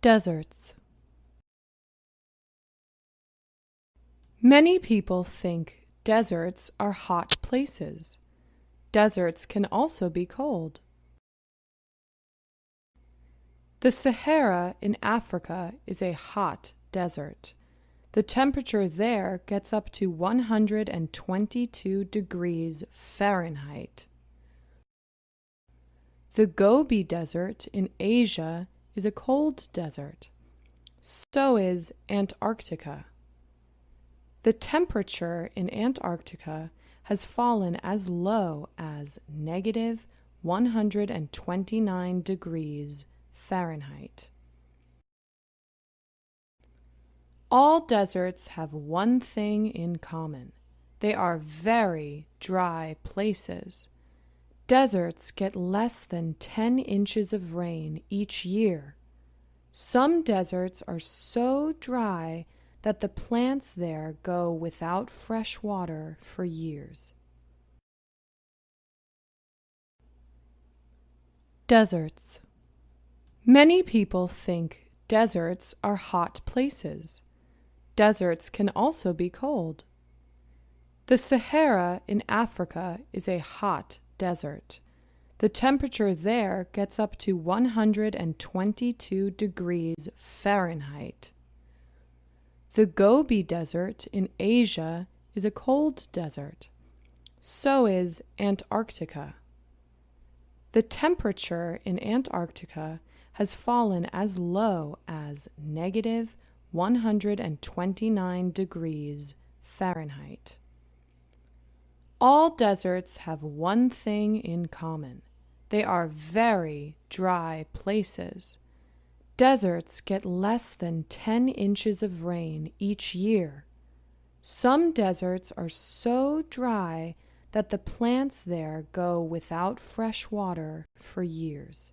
Deserts Many people think deserts are hot places. Deserts can also be cold. The Sahara in Africa is a hot desert. The temperature there gets up to 122 degrees Fahrenheit. The Gobi Desert in Asia is a cold desert. So is Antarctica. The temperature in Antarctica has fallen as low as negative 129 degrees Fahrenheit. All deserts have one thing in common. They are very dry places. Deserts get less than 10 inches of rain each year. Some deserts are so dry that the plants there go without fresh water for years. Deserts Many people think deserts are hot places. Deserts can also be cold. The Sahara in Africa is a hot desert. The temperature there gets up to 122 degrees Fahrenheit. The Gobi Desert in Asia is a cold desert. So is Antarctica. The temperature in Antarctica has fallen as low as negative 129 degrees Fahrenheit. All deserts have one thing in common. They are very dry places. Deserts get less than 10 inches of rain each year. Some deserts are so dry that the plants there go without fresh water for years.